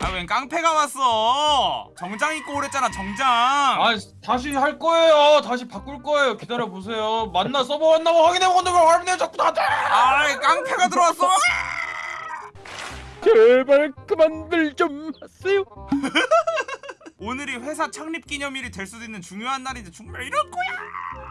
아 웬 깡패가 왔어 정장 입고 오랬잖아 정장 아 다시 할 거예요. 다시 바꿀 거예요. 기다려 보세요. 만나 서버 왔나고 확인해 보는데 왜 확인해 자꾸 나한테? 아 깡패가 들어왔어 제발 그만들 좀 하세요. 오늘이 회사 창립 기념일이 될 수도 있는 중요한 날인데 정말 이럴 거야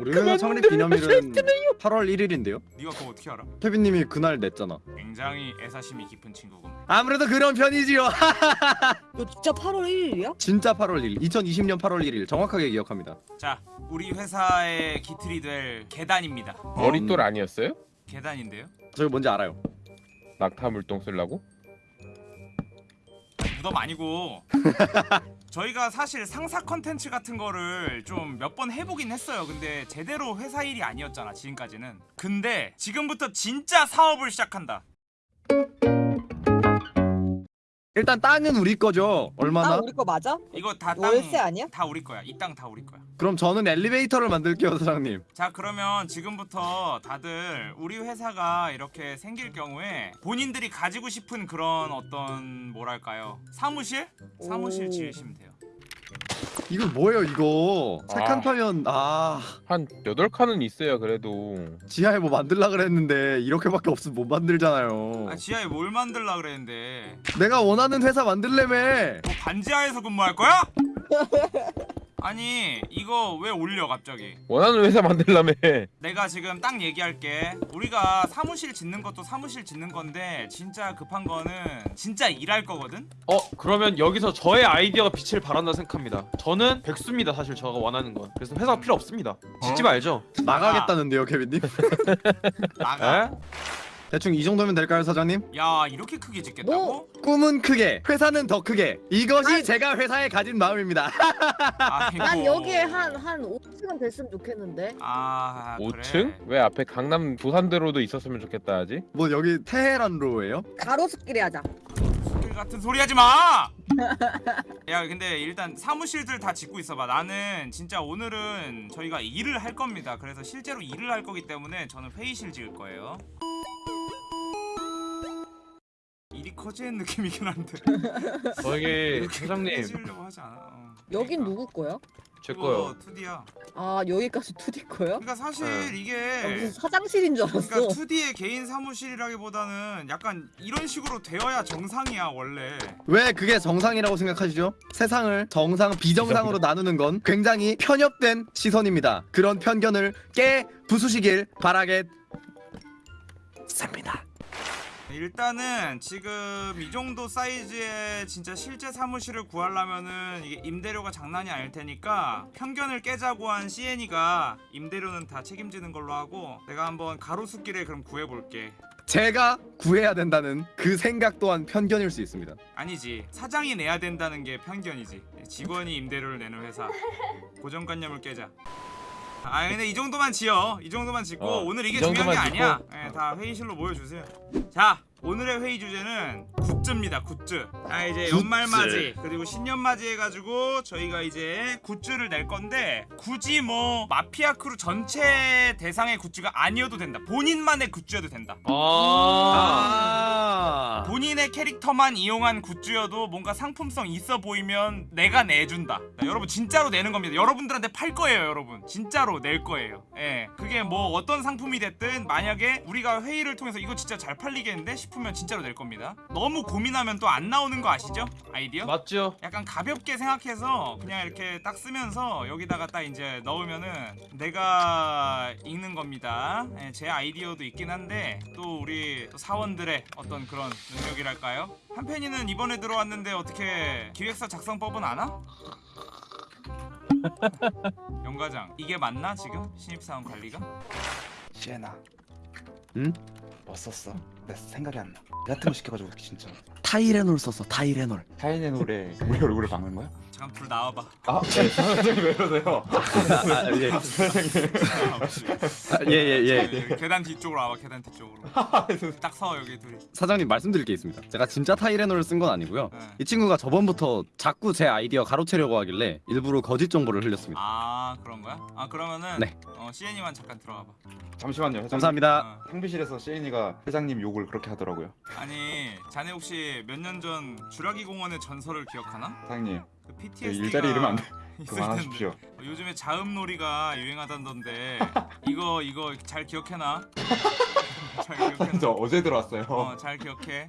우리 회사 창립 기념일은 8월 1일인데요. 네가 그거 어떻게 알아? 케빈님이 그날 냈잖아. 굉장히 애사심이 깊은 친구군 아무래도 그런 편이지요. 너 진짜 8월 1일이야? 진짜 8월 1일, 2020년 8월 1일 정확하게 기억합니다. 자 우리 회사의 기틀이 될 계단입니다 머릿돌 아니었어요? 계단인데요 저기 뭔지 알아요. 낙타 물동 쓰려고? 무덤 아니고 저희가 사실 상사 컨텐츠 같은 거를 좀 몇 번 해보긴 했어요. 근데 제대로 회사 일이 아니었잖아 지금까지는. 근데 지금부터 진짜 사업을 시작한다 일단 땅은 우리 거죠. 얼마나? 아 우리 거 맞아? 이거 다 땅 월세 아니야? 다 우리 거야 이 땅 다 우리 거야 그럼 저는 엘리베이터를 만들게요, 사장님. 자 그러면 지금부터 다들 우리 회사가 이렇게 생길 경우에 본인들이 가지고 싶은 그런 어떤 뭐랄까요 사무실? 사무실 오. 지으시면 돼요 이거 뭐예요, 이거? 착한 아. 파면 아 한 8칸은 있어야 그래도 지하에 뭐 만들라 그랬는데 이렇게밖에 없으면 못 만들잖아요. 아 지하에 뭘 만들라 그랬는데 내가 원하는 회사 만들래매. 뭐 반지하에서 근무할 거야? 아니 이거 왜 올려 갑자기 원하는 회사 만들라며 내가 지금 딱 얘기할게 우리가 사무실 짓는 것도 사무실 짓는 건데 진짜 급한 거는 진짜 일할 거거든? 어 그러면 여기서 저의 아이디어가 빛을 발한다 생각합니다. 저는 백수입니다. 사실 저가 원하는 건. 그래서 회사가 필요 없습니다. 짓지 말죠. 나가겠다는데요, 케빈님? 나가 에? 대충 이 정도면 될까요, 사장님? 야 이렇게 크게 짓겠다고? 꿈은 크게, 회사는 더 크게. 이것이 제가 회사에 가진 마음입니다. 아이고. 난 여기에 한 한 5층은 됐으면 좋겠는데 아 5층? 그래 왜 앞에 강남 부산대로도 있었으면 좋겠다 하지? 뭐 여기 테헤란로예요? 가로수길에 하자 술 같은 소리 하지 마! 야 근데 일단 사무실들 다 짓고 있어봐 나는 진짜 오늘은 저희가 일을 할 겁니다 그래서 실제로 일을 할 거기 때문에 저는 회의실 지을 거예요 일이 커지는 느낌이긴 한데 저에게 사장님 지으려고 하지 않아 어. 여긴 그러니까. 누구 거야? 제 거요. 2D야 아 여기까지 2D 거야? 그러니까 사실 네. 나 이게 무슨 사장실인 줄 알았어 그러니까 2D의 개인 사무실이라기보다는 약간 이런 식으로 되어야 정상이야 원래 왜 그게 정상이라고 생각하시죠? 세상을 정상, 비정상으로 나누는 건 굉장히 편협된 시선입니다. 그런 편견을 깨 부수시길 바라겠습니다. 일단은 지금 이 정도 사이즈의 진짜 실제 사무실을 구하려면은 이게 임대료가 장난이 아닐 테니까 편견을 깨자고 한 CN이가 임대료는 다 책임지는 걸로 하고 내가 한번 가로수길에 그럼 구해볼게. 제가 구해야 된다는 그 생각 또한 편견일 수 있습니다. 아니지. 사장이 내야 된다는 게 편견이지. 직원이 임대료를 내는 회사. 고정관념을 깨자 아 근데 이 정도만 지어. 이 정도만 짓고 어, 오늘 이게 이 중요한 게 정도만 아니야. 짓고. 예, 다 회의실로 모여주세요. 자 오늘의 회의 주제는 굿즈입니다 굿즈 아 이제 굿즈. 연말맞이 그리고 신년맞이 해가지고 저희가 이제 굿즈를 낼 건데 굳이 뭐 마피아 크루 전체 대상의 굿즈가 아니어도 된다 본인만의 굿즈여도 된다 아. 아. 본인의 캐릭터만 이용한 굿즈여도 뭔가 상품성 있어 보이면 내가 내준다. 자, 여러분 진짜로 내는 겁니다. 여러분들한테 팔 거예요, 여러분. 진짜로 낼 거예요. 예. 그게 뭐 어떤 상품이 됐든 만약에 우리가 회의를 통해서 이거 진짜 잘 팔리겠는데 싶으면 진짜로 낼 겁니다. 너무 고민하면 또 안 나오는 거 아시죠? 아이디어? 맞죠? 약간 가볍게 생각해서 그냥 이렇게 딱 쓰면서 여기다가 딱 이제 넣으면은 내가 읽는 겁니다. 예, 제 아이디어도 있긴 한데 또 우리 또 사원들의 어떤 그런 능력이랄까요? 한편이는 이번에 들어왔는데 어떻게 기획서 작성법은 아나? 영과장 이게 맞나 지금 신입사원 관리가? 시에나 응? 뭐 썼어? 내 생각이 안 나. 같은 거 시켜가지고 진짜 타이레놀 썼어. 타이레놀. 노래 우리 얼굴을 박는 거야? 잠깐 둘 나와봐 아, 네, 사장님 왜 그러세요? 아, 예. 아, 예, 예, 예. 여기 계단 뒤쪽으로 와봐 계단 뒤쪽으로 딱 서 여기 둘이 사장님 말씀드릴 게 있습니다. 제가 진짜 타이레놀을 쓴 건 아니고요. 네. 이 친구가 저번부터 자꾸 제 아이디어 가로채려고 하길래 일부러 거짓 정보를 흘렸습니다. 아 그런 거야? 아 그러면은 네. 어 CN이만 잠깐 들어가봐 잠시만요. 회장님. 감사합니다. 어. 탕비실에서 시인이가 회장님 욕을 그렇게 하더라고요. 아니 자네 혹시 몇 년 전 주라기 공원의 전설을 기억하나? 사장님, 그그 PTSD가 일자리 이러면 안 돼. 그만하십시오. 요즘에 자음놀이가 유행하던데 이거 이거 잘 기억해놔. 잘 기억해놔. 저 어제 들어왔어요. 어, 잘 기억해.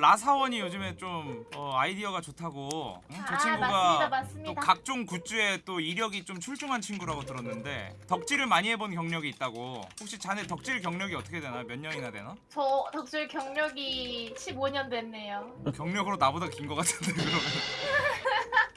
라사원이 요즘에 좀 어, 아이디어가 좋다고. 응? 저 아, 친구가 맞습니다, 또 맞습니다. 각종 굿즈에 또 이력이 좀 출중한 친구라고 들었는데 덕질을 많이 해본 경력이 있다고. 혹시 자네 덕질 경력이 어떻게 되나? 몇 년이나 되나? 저 덕질 경력이 15년 됐네요. 경력으로 나보다 긴 것 같은데 그러면.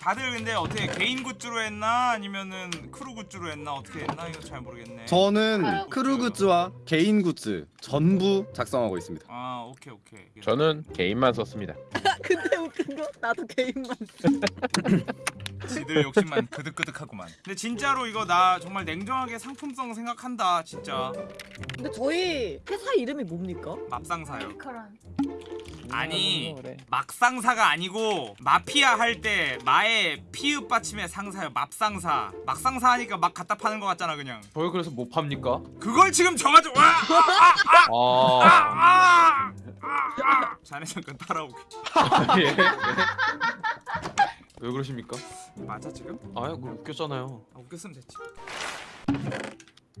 다들 근데 어떻게 개인 굿즈로 했나 아니면은 크루 굿즈로 했나 어떻게 했나 이거 잘 모르겠네. 저는 크루 굿즈와 개인 굿즈 전부 작성하고 있습니다. 아 오케이 오케이. 저는 개인만 썼습니다. 근데 웃긴 거 나도 개인만. 지들 욕심만 그득그득하구만. 근데 진짜로 이거 나 정말 냉정하게 상품성 생각한다 진짜. 근데 저희 회사 이름이 뭡니까? 맙상사요. 아니 막상사가 아니고 마피아 할 때 마의 피읍 받침의 상사요 맙상사. 막상사 하니까 막 갖다 파는 것 같잖아 그냥. 저희 그래서 못 팝니까? 그걸 지금 정하죠. 와! 아, 아! 아! 아! 자네 잠깐 따라오게. 예. 왜 그러십니까? 맞아 지금? 아유, 그 웃겼잖아요. 아, 웃겼으면 됐지.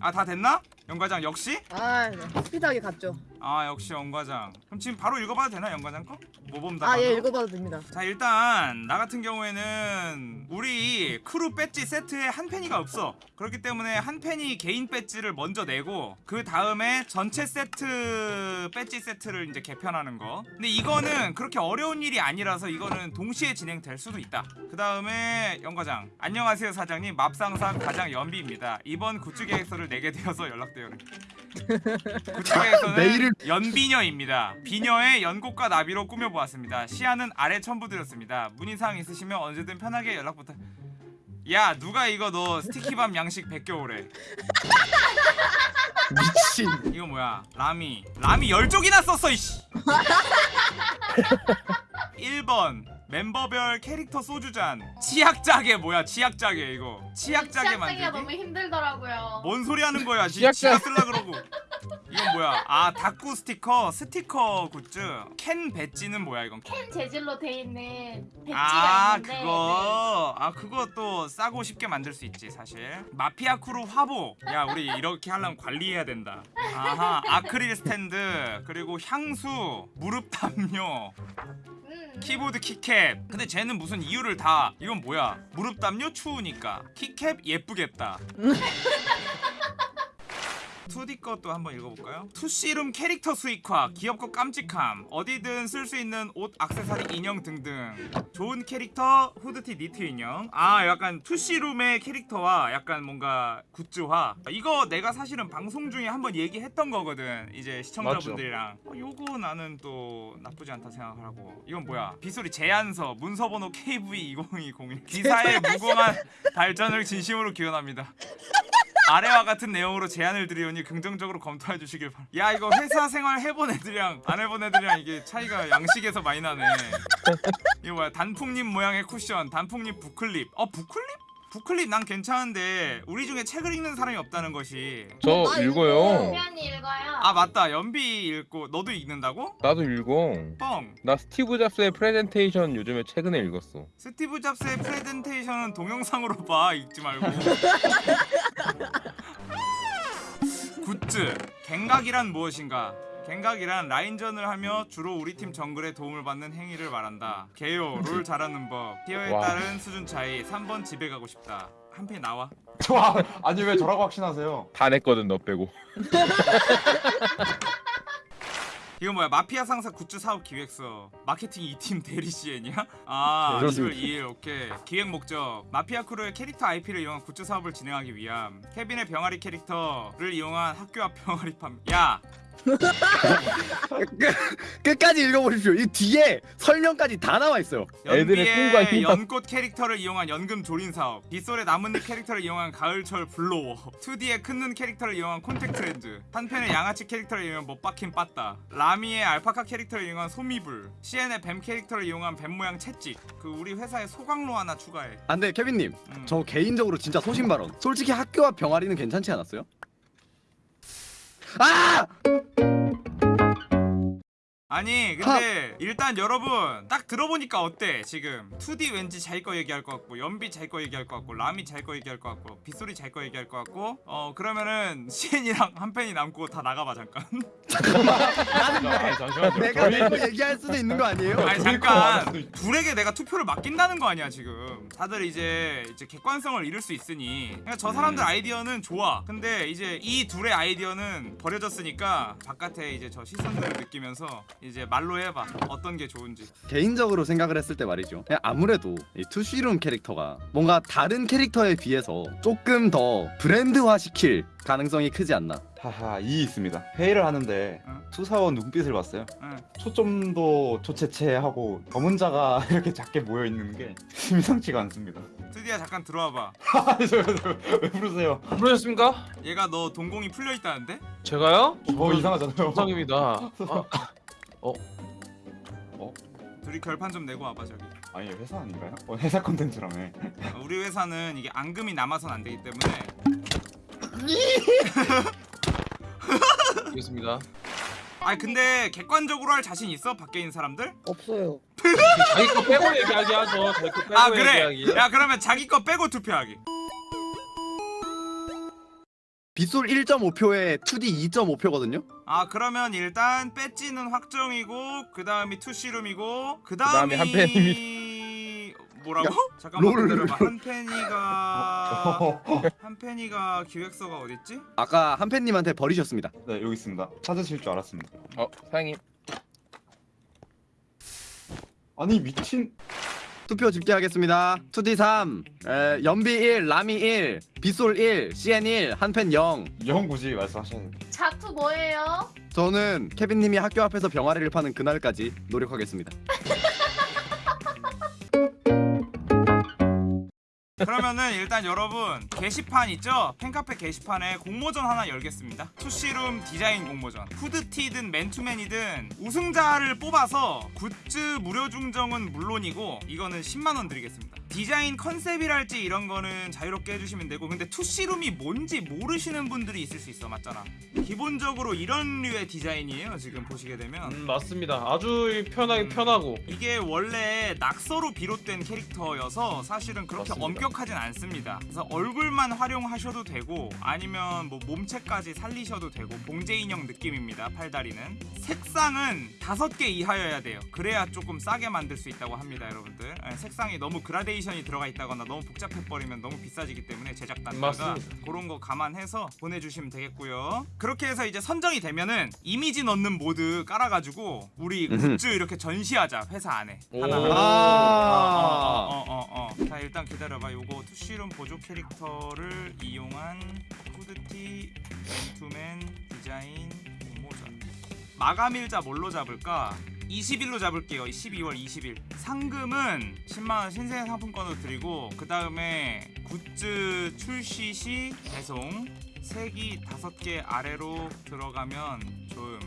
아 다 됐나? 연과장 역시? 아 네. 스피드하게 갔죠. 아 역시 연과장. 그럼 지금 바로 읽어봐도 되나 연과장 거? 모범답. 아예 읽어봐도 됩니다. 자 일단 나 같은 경우에는 우리 크루 배지 세트에 한 팬이가 없어 그렇기 때문에 한 팬이 개인 배지를 먼저 내고 그 다음에 전체 세트 배지 세트를 이제 개편하는 거 근데 이거는 그렇게 어려운 일이 아니라서 이거는 동시에 진행될 수도 있다 그 다음에 연과장 안녕하세요 사장님 맙상사 과장 연비입니다 이번 굿즈 계획서를 내게 되어서 연락드 굿즈 계획서는 메일을- 연비녀입니다. 비녀의 연꽃과 나비로 꾸며보았습니다. 시야는 아래 첨부드렸습니다. 문의사항 있으시면 언제든 편하게 연락 부탁. 야 누가 이거 너 스티키밤 양식 100개 오래 미친. 이거 뭐야 라미 라미 10쪽이나 썼어 이씨 1번 멤버별 캐릭터 소주잔. 치약자개 뭐야 치약자개 이거. 시작하기가 만들기? 너무 힘들더라고요. 뭔 소리 하는 거야 치약 쓸라 그러고. 이건 뭐야? 아 다꾸 스티커 스티커 굿즈. 캔 배지는 뭐야 이건? 캔 재질로 돼 있는 배지가 아 있는데 네. 그거. 아 그거 또 싸고 쉽게 만들 수 있지 사실. 마피아 크루 화보. 야 우리 이렇게 하려면 관리해야 된다. 아하 아크릴 스탠드 그리고 향수 무릎 담요. 음, 키보드 키캡. 근데 쟤는 무슨 이유를 다 이건 뭐야? 무릎 담요 추우니까. 키캡 예쁘겠다 2D 것도 한번 읽어볼까요? 투씨룸 캐릭터 수익화, 귀엽고 깜찍함, 어디든 쓸 수 있는 옷, 액세서리, 인형 등등. 좋은 캐릭터, 후드티, 니트 인형. 아, 약간 투씨룸의 캐릭터와 약간 뭔가 굿즈화. 이거 내가 사실은 방송 중에 한번 얘기했던 거거든. 이제 시청자분들이랑. 어, 요거 나는 또 나쁘지 않다 생각하고. 이건 뭐야? 빗소리 제안서, 문서번호 KV2020. 기사의 무궁한 발전을 진심으로 기원합니다. 아래와 같은 내용으로 제안을 드리오니 긍정적으로 검토해 주시길 바랍니다. 야 이거 회사 생활 해본 애들이랑 안 해본 애들이랑 이게 차이가 양식에서 많이 나네. 이거 뭐야 단풍잎 모양의 쿠션, 단풍잎 book clip. 어 book clip? book clip 난 괜찮은데 우리 중에 책을 읽는 사람이 없다는 것이. 저 아, 읽어요. 표현이 읽어요. 아 맞다 연비 읽고 너도 읽는다고? 나도 읽어. 뻥. 나 스티브 잡스의 프레젠테이션 요즘에 최근에 읽었어. 스티브 잡스의 프레젠테이션은 동영상으로 봐 읽지 말고 굿즈 갱각이란 무엇인가 갱각이란 라인전을 하며 주로 우리 팀 정글에 도움을 받는 행위를 말한다 개요 롤 잘하는 법 티어에 와. 따른 수준 차이 3번 집에 가고 싶다 한팬 나와 좋아. 아니 왜 저라고 확신하세요? 다 냈거든 너 빼고. 이거 뭐야? 마피아 상사 굿즈 사업 기획서. 마케팅 2팀 대리 CN이야? 아 네, 10월 그렇습니다. 2일 오케이. 기획 목적. 마피아 크루의 캐릭터 IP를 이용한 굿즈 사업을 진행하기 위함. 케빈의 병아리 캐릭터를 이용한 학교 앞 병아리 판매 끝- 끝까지 읽어보십시오. 이 뒤에 설명까지 다 나와 있어요. 애들의 꿈과 연비의 희망. 연꽃 캐릭터를 이용한 연근 조림 사업 빗솔의 나뭇잎 캐릭터를 이용한 가을철 blower 2D의 큰눈 캐릭터를 이용한 콘택트 렌즈 한편의 양아치 캐릭터를 이용한 못 박힌 빠따 라미의 알파카 캐릭터를 이용한 솜이불 CN의 뱀 캐릭터를 이용한 뱀 모양 채찍 그 우리 회사에 소각로 하나 추가해 안돼 케빈님, 음. 저 개인적으로 진짜 소신 발언. 솔직히 학교 앞 병아리는 괜찮지 않았어요? 아! 아니 근데 일단 여러분 딱 들어보니까 어때? 지금 2D 왠지 자기 거 얘기할 것 같고 연비 자기 거 얘기할 것 같고 라미 자기 거 얘기할 것 같고 빗소리 자기 거 얘기할 것 같고 어 그러면은 시엔이랑 한 팬이 남고 다 나가봐 잠깐. 아, 잠시만요. 내가 내 거 얘기할 수도 있는 거 아니에요? 아니 거 잠깐. 둘에게 내가 투표를 맡긴다는 거 아니야 지금. 다들 이제 이제 객관성을 잃을 수 있으니. 그러니까 저 사람들 아이디어는 좋아. 근데 이제 이 둘의 아이디어는 버려졌으니까 바깥에 이제 저 시선들을 느끼면서 이제 말로 해봐 어떤 게 좋은지 개인적으로 생각을 했을 때 말이죠. 아무래도 이 투쉬룸 캐릭터가 뭔가 다른 캐릭터에 비해서 조금 더 브랜드화 시킬 가능성이 크지 않나. 하하 이 있습니다. 회의를 하는데 응. 수사원 눈빛을 봤어요. 응. 초점도 초체체하고 검은자가 이렇게 작게 모여 있는 게 심상치가 않습니다. 드디어 잠깐 들어와봐 아니 저왜 부르세요? 부르셨습니까? 얘가 너 동공이 풀려 있다는데? 제가요? 저 이상하잖아요. 정상입니다. 아, 둘이 결판 좀 내고 와봐 저기 아니 회사 아닌가요? 어, 회사 컨텐츠라며. 어, 우리 회사는 이게 앙금이 남아선 안 되기 때문에 알겠습니다. 아니 근데 객관적으로 할 자신 있어? 밖에 있는 사람들? 없어요. 자기 거 빼고 얘기하기 하죠. 자기 거 빼고 아 그래 얘기하기. 야 그러면 자기 거 빼고 투표하기 빗솔 1.5표에 2D 2.5표거든요. 아 그러면 일단 배지는 확정이고 그 다음이 투시룸이고 그 다음이 한팬입니다. 뭐라고? 잠깐만 롤. 기다려봐 한팬이가 한팬이가 기획서가 어딨지? 아까 한팬님한테 버리셨습니다. 네 여기 있습니다. 찾으실 줄 알았습니다. 어, 사장님. 아니 미친. 투표 집계하겠습니다. 2D 3, 에, 연비 1, 라미 1, 빗솔 1, CN 1, 한팬 0. 영 굳이 돼요. 자투 뭐예요? 저는 케빈님이 학교 앞에서 병아리를 파는 그날까지 노력하겠습니다. 그러면은 일단 여러분 게시판 있죠? 팬카페 게시판에 공모전 하나 열겠습니다. 투시룸 디자인 공모전. 후드티든 맨투맨이든 우승자를 뽑아서 굿즈 무료 증정은 물론이고 이거는 10만원 드리겠습니다 디자인 컨셉이랄지 이런 거는 자유롭게 해주시면 되고 근데 투시룸이 뭔지 모르시는 분들이 있을 수 있어 맞잖아 기본적으로 이런 류의 디자인이에요 지금 보시게 되면 음, 맞습니다. 아주 편하게 편하고. 이게 원래 낙서로 비롯된 캐릭터여서 사실은 그렇게 맞습니다. 엄격하진 않습니다. 그래서 얼굴만 활용하셔도 되고 아니면 뭐 몸체까지 살리셔도 되고 봉제 인형 느낌입니다. 팔다리는 색상은 다섯 개 이하여야 돼요. 그래야 조금 싸게 만들 수 있다고 합니다, 여러분들. 예, 색상이 너무 그라데이션 이 들어가 있다거나 너무 복잡해 버리면 너무 비싸지기 때문에 제작 단가가 맞습니다. 그런 거 감안해서 보내주시면 되겠고요. 그렇게 해서 이제 선정이 되면은 이미지 넣는 모드 깔아가지고 우리. 굿즈 이렇게 전시하자 회사 안에 오. 하나. 아. 어 어 어. 자 일단 기다려봐. 요거 투시룸 보조 캐릭터를 이용한 후드티 맨투맨 디자인 공모전. 마감일자 뭘로 잡을까? 20일로 잡을게요. 12월 20일. 상금은 10만원 신생 상품권으로 드리고 그 다음에 굿즈 출시 시 배송 색이 5개 아래로 들어가면 좀